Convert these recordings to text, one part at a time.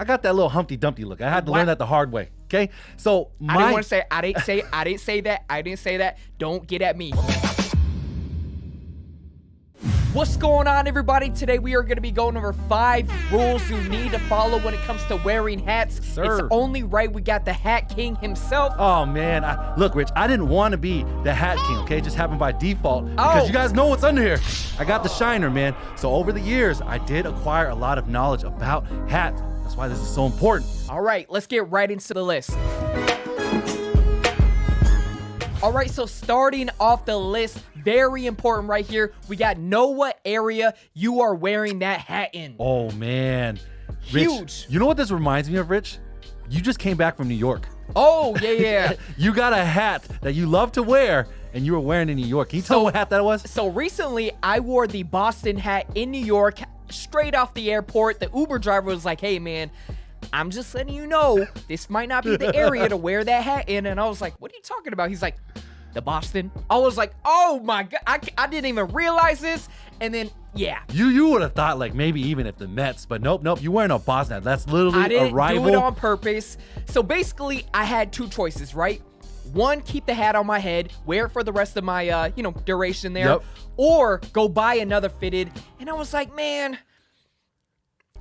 I got that little Humpty Dumpty look. I had to What? learn that the hard way. Okay, so my I didn't want to say. I didn't say. I didn't say that. I didn't say that. Don't get at me. What's going on, everybody? Today we are going to be going over five rules you need to follow when it comes to wearing hats. Sir. It's only right we got the Hat King himself. Oh man, I, look, Rich. I didn't want to be the Hat King. Okay, it just happened by default because Oh. you guys know what's under here. I got the shiner, man. So over the years, I did acquire a lot of knowledge about hats. That's why this is so important. All right, let's get right into the list. All right, so starting off the list, very important right here. We got know what area you are wearing that hat in. Oh man, Rich, Huge. You know what this reminds me of, Rich? You just came back from New York. Oh, yeah, yeah. You got a hat that you love to wear, and you were wearing in New York. Can you tell So- what hat that was? So recently, I wore the Boston hat in New York, straight off the airport. The Uber driver was like, "Hey, man." I'm just letting you know this might not be the area to wear that hat in. And I was like, what are you talking about? He's like, the Boston. I was like, oh my God. I, I didn't even realize this. And then, yeah, You you would have thought like maybe even if the Mets, but nope, nope. You wearing a Boston. That's literally I didn't a rival. do it on purpose. So basically, I had two choices, right? One, keep the hat on my head, wear it for the rest of my, uh, you know, duration there, Yep. or go buy another fitted. And I was like, man,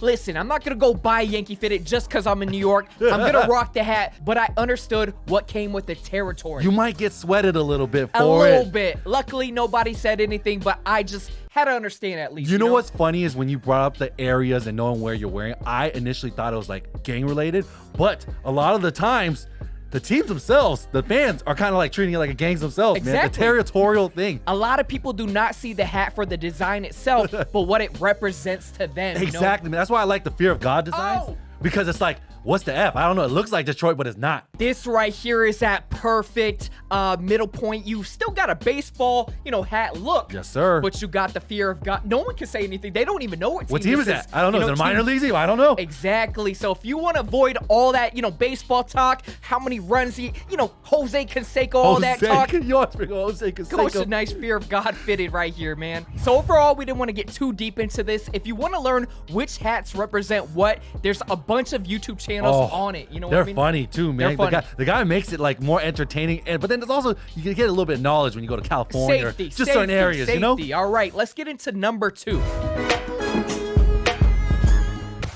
listen, I'm not gonna go buy Yankee fitted just because I'm in New York. I'm gonna rock the hat, but I understood what came with the territory. you might get sweated a little bit for a little it. bit. Luckily, nobody said anything, but I just had to understand at least. You know what's funny is when you brought up the areas and knowing where you're wearing. I initially thought it was like gang related, but a lot of the times, the teams themselves, the fans, are kind of like treating it like a gangs themselves, man. The territorial thing. a lot of people do not see the hat for the design itself, but what it represents to them. you know? Exactly, man. That's why I like the Fear of God designs Oh. because it's like, what's the F? I don't know. It looks like Detroit, but it's not. This right here is that perfect uh, middle point. You've still got a baseball, you know, hat look. Yes, sir. But you got the fear of God. No one can say anything. They don't even know what team, What team is that? I don't know. You is it a minor league team? I don't know. Exactly. So if you want to avoid all that, you know, baseball talk, how many runs he, you know, Jose Canseco, all that talk. You always bring Jose Canseco. Coach, a nice fear of God fitted right here, man. So overall, we didn't want to get too deep into this. If you want to learn which hats represent what, there's a bunch of YouTube channels Oh, on it. You know they're what I mean? funny too, man. Funny. The guy, the guy makes it like more entertaining, and but then it's also you can get a little bit of knowledge when you go to California Safety, just safety, certain areas, you know. safety. All right, let's get into number two.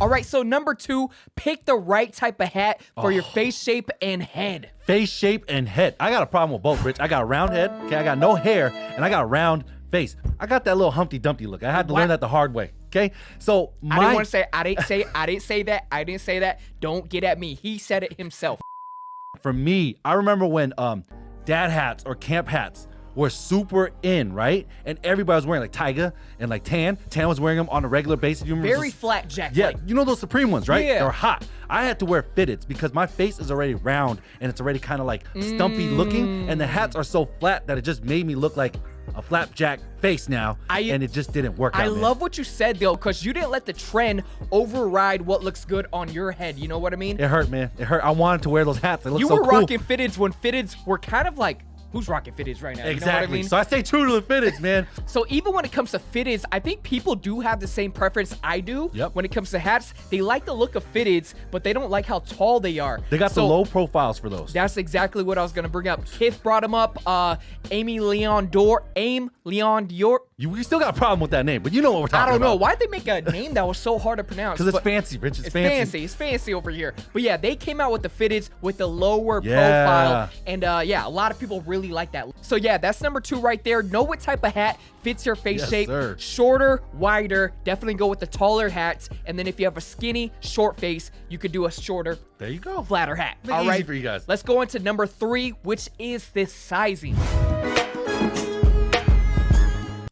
All right, so number two, pick the right type of hat for Oh. your face shape and head. Face shape and head. I got a problem with both, Rich. I got a round head, okay. I got no hair, and I got a round face. I got that little Humpty Dumpty look. I had to What? learn that the hard way, okay. So I didn't want to say I didn't say I didn't say that. I didn't say that. Don't get at me. He said it himself. for me, I remember when um dad hats or camp hats were super in, right? And everybody was wearing like Tyga and like Tan. Tan was wearing them on a regular basis. You remember Very those- flat jack. Yeah, you know those Supreme ones, right? Yeah. They're hot. I had to wear fitteds because my face is already round and it's already kind of like stumpy looking, and the hats are so flat that it just made me look like a flapjack face now, I- and it just didn't work I out. love what you said though, because you didn't let the trend override what looks good on your head. You know what I mean? it. Hurt, man. It hurt. I wanted to wear those hats. They look you so were cool. rocking fitteds when fitteds were kind of like who's rocking fitteds right now? You know what I Exactly. mean? So I stay true to the fitteds, man. So even when it comes to fitteds, I think people do have the same preference I do. Yep. When it comes to hats, they like the look of fitteds, but they don't like how tall they are. They got so the low profiles for those. That's exactly what I was gonna bring up. Kith brought him up. Uh, Amy Leon Dor, Aim Leon Dior. You we still got a problem with that name, but you know what we're talking about. I don't know about. why'd they make a name that was so hard to pronounce. Because it's fancy, Rich. It's, It's fancy. fancy. It's fancy over here. But yeah, they came out with the fitteds with the lower Yeah. profile. And uh, yeah, a lot of people really like that. So yeah, that's number two right there. Know what type of hat fits your face Yes, shape. sir. Shorter, wider. Definitely go with the taller hats. And then if you have a skinny, short face, you could do a shorter, There you go. flatter hat. It easy for you guys. Let's go into number three, which is this sizing.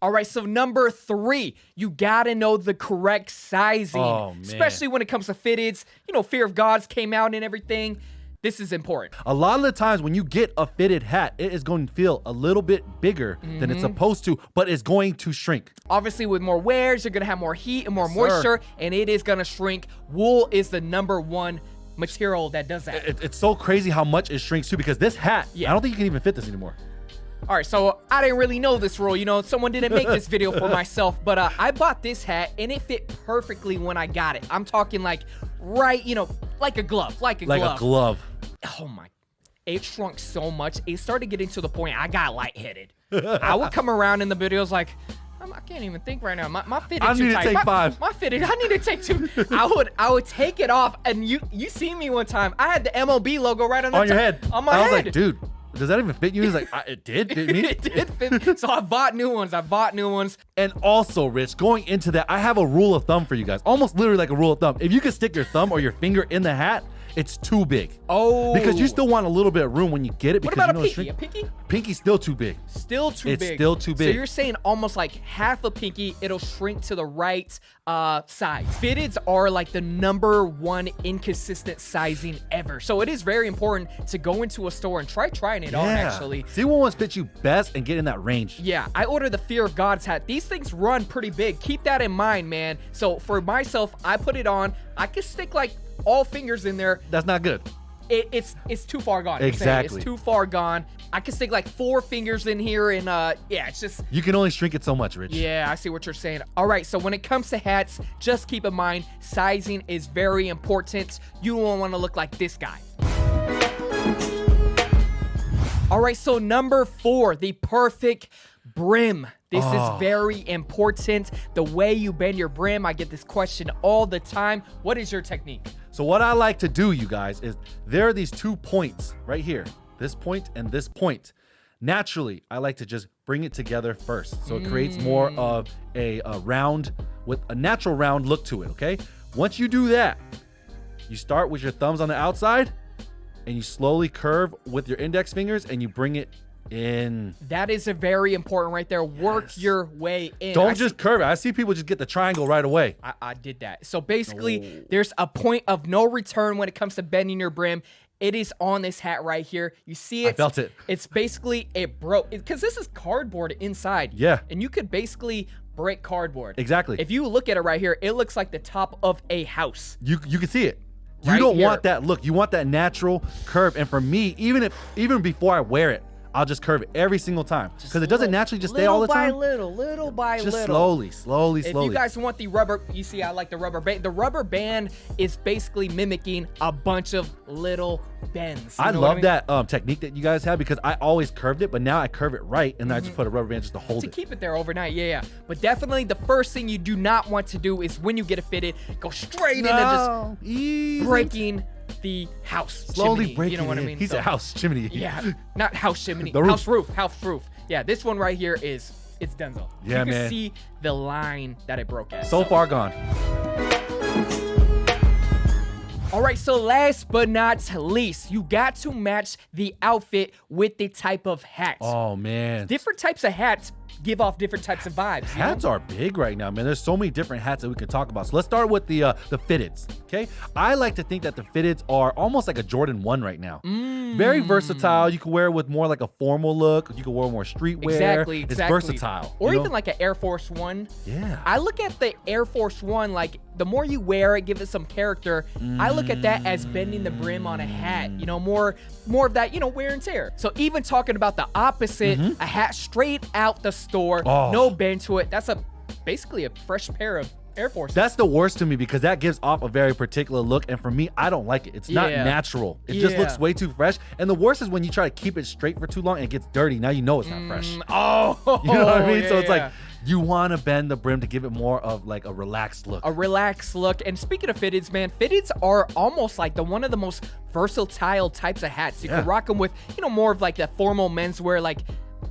All right, so number three, you gotta know the correct sizing, Oh, especially when it comes to fitteds. You know, Fear of Gods came out and everything. This is important. A lot of the times when you get a fitted hat, it is going to feel a little bit bigger than Mm-hmm. it's supposed to, but it's going to shrink. Obviously, with more wears, you're gonna have more heat and more Yes, sir. moisture, and it is gonna shrink. Wool is the number one material that does that. It, it's so crazy how much it shrinks too because this hat, Yeah. I don't think you can even fit this anymore. All right, so I didn't really know this rule. You know, someone didn't make this video for myself, but uh, I bought this hat and it fit perfectly when I got it. I'm talking like right, you know, like a glove, like a Like glove. Like a glove. oh my it shrunk so much it started getting to the point i got lightheaded i would come around in the videos like I'm, can't even think right now my, my fitted I too need to tight take my, five. my fitted i need to take two i would i would take it off and you you see me one time i had the mob logo right on the On your head. on my head. I was head like, dude, does that even fit you? He's like, I, it did, didn't it? it did fit. so i bought new ones i bought new ones And also, Rich, going into that, I have a rule of thumb for you guys. Almost literally like a rule of thumb. If you can stick your thumb or your finger in the hat, it's too big. oh Because you still want a little bit of room when you get it. what Because about you a know pinky a pinky Pinky's still too big. Still too It's big. still too big. So you're saying almost like half a pinky, it'll shrink to the right uh, size. Fitteds are like the number one inconsistent sizing ever. So it is very important to go into a store and try trying it on actually. See what ones fit you best and get in that range. Yeah, I ordered the Fear of God's hat. These things run pretty big. Keep that in mind, man. So for myself, I put it on. I could stick like all fingers in there. That's not good. It, it's it's too far gone. Exactly. It's too far gone. I could stick like four fingers in here, and uh, yeah, it's just You can only shrink it so much, Rich. yeah, I see what you're saying. All right, so when it comes to hats, just keep in mind sizing is very important. You don't want to look like this guy. All right, so number four, the perfect brim. This Oh. is ah. very important. The way you bend your brim, I get this question all the time. What is your technique? So what I like to do, you guys, is there are these two points right here, this point and this point. Naturally, I like to just bring it together first, so it creates more mm. of a, a round with a natural round look to it. Okay. Once you do that, you start with your thumbs on the outside, and you slowly curve with your index fingers, and you bring it in. That is a very important right there. Work Yes. your way in. Don't see- just curve it. I see people just get the triangle right away. I, I did that. So basically, there's a point of no return when it comes to bending your brim. It is on this hat right here. You see it. I felt it. It's basically it broke because this is cardboard inside. Yeah. And you could basically break cardboard. Exactly. If you look at it right here, it looks like the top of a house. You you can see it. You Right don't here. want that look. You want that natural curve. And for me, even if even before I wear it, I'll just curve it every single time because it doesn't naturally just stay all the time. Little by little, little by Just little. slowly, slowly, If you guys want the rubber, you see, I like the rubber band. The rubber band is basically mimicking a bunch of little bends. I love mean? that um, technique that you guys have because I always curved it, but now I curve it right, and then I just put a rubber band just to hold Mm-hmm. to it. keep it there overnight. Yeah, yeah. But definitely the first thing you do not want to do is when you get it fitted, go straight into just Easy. breaking the house. slowly chimney, breaking You know what I mean? He's So- a house chimney. Yeah, not house chimney. The roof. House roof. House roof. Yeah, this one right here is it's Denzel. Yeah, you can see the line that it broke at. So far gone. All right, so last but not least, you got to match the outfit with the type of hat. Oh man. Different types of hats give off different types of vibes. you know? Hats are big right now, man. There's so many different hats that we can talk about. So let's start with the uh, the fitteds. Okay, I like to think that the fitteds are almost like a Jordan One right now. Mm. Very versatile. You can wear it with more like a formal look. You can wear more streetwear. Exactly, exactly. It's versatile. Or you know? even like an Air Force One. yeah. I look at the Air Force One like the more you wear it, give it some character. I look at that as bending the brim on a hat. You know, more more of that, you know, wear and tear. So even talking about the opposite, a hat straight out the store. Oh. no bend to it. That's a basically a fresh pair of Air Force. That's the worst to me because that gives off a very particular look, and for me, I don't like it. It's not Yeah. natural. It just looks way too fresh. And the worst is when you try to keep it straight for too long and it gets dirty. Now you know it's not fresh. Mm, oh, You know what I mean? so it's yeah. like you want to bend the brim to give it more of like a relaxed look. a relaxed look. And speaking of fitteds, man, fitteds are almost like the one of the most versatile types of hats. You Yeah. can rock them with, you know, more of like the formal menswear. Like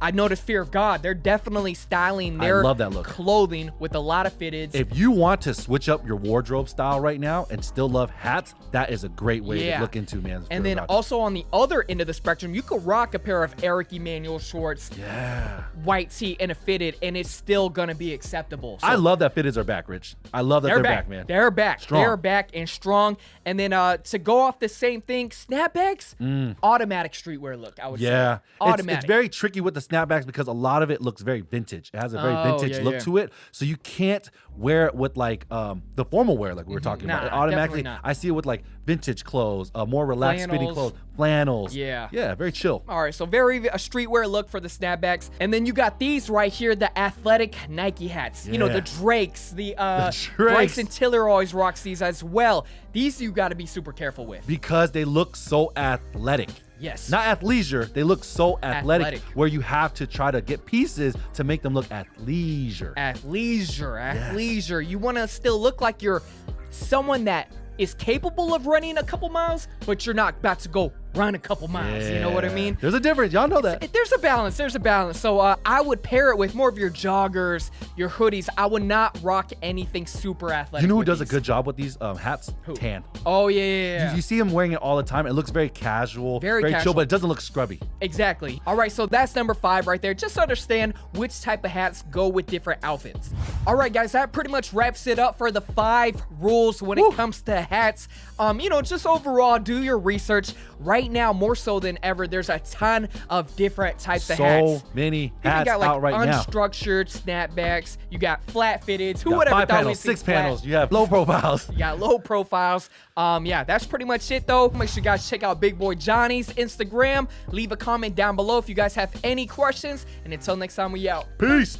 I noticed Fear of God. They're definitely styling I their love that look. clothing with a lot of fitteds. if you want to switch up your wardrobe style right now and still love hats, that is a great way Yeah. to look into, man. and then also on the other end of the spectrum, you could rock a pair of Eric Emanuel shorts, yeah. white tee, and a fitted, and it's still gonna be acceptable. So I love that fitteds are back, Rich. I love that They're, they're, back. back. man. They're back. Strong. They're back and strong. And then uh to go off the same thing, snapbacks, automatic streetwear look. I would Mm. yeah. say It's, automatic. it's very tricky with the snapbacks because a lot of it looks very vintage. It has a very Oh, vintage yeah, look yeah. to it. So you can't wear it with like um the formal wear like we were talking about. It automatically. I see it with like vintage clothes, uh, more relaxed fitting Flannels. clothes, flannels. Yeah. Yeah, very chill. All right, so very a streetwear look for the snapbacks, and then you got these right here, the athletic Nike hats. You know, the Drakes, the uh, Drakes. Bryson Tiller always rocks these as well. These you got to be super careful with. Because they look so athletic. Yes. Not athleisure, they look so athletic, Athletic. where you have to try to get pieces to make them look at leisure. athleisure. athleisure, athleisure. You want to still look like you're someone that is capable of running a couple miles, but you're not about to go run a couple miles. You know what I mean? There's a difference. Y'all know that. It- there's a balance. There's a balance. So uh, I would pair it with more of your joggers, your hoodies. I would not rock anything super athletic. You know who does a good job with these um, hats? Who? Tan. Oh yeah, yeah, yeah. You, you see him wearing it all the time. It looks very casual, Very chill, casual. but it doesn't look scrubby. Exactly. All right, so that's number five right there. Just understand which type of hats go with different outfits. All right, guys, that pretty much wraps it up for the five rules when Woo. it comes to hats. Um, you know, just overall, do your research. Right now, more so than ever, there's a ton of different types of hats. So hats. many You hats got like out right now. unstructured snapbacks. You got flat fitteds. Who would ever thought panels, six flat- panels. You have low profiles. you got low profiles. Um, yeah, that's pretty much it though. Make sure you guys check out Big Boy Johnny's Instagram. Leave a comment down below if you guys have any questions. And until next time, we out. Peace.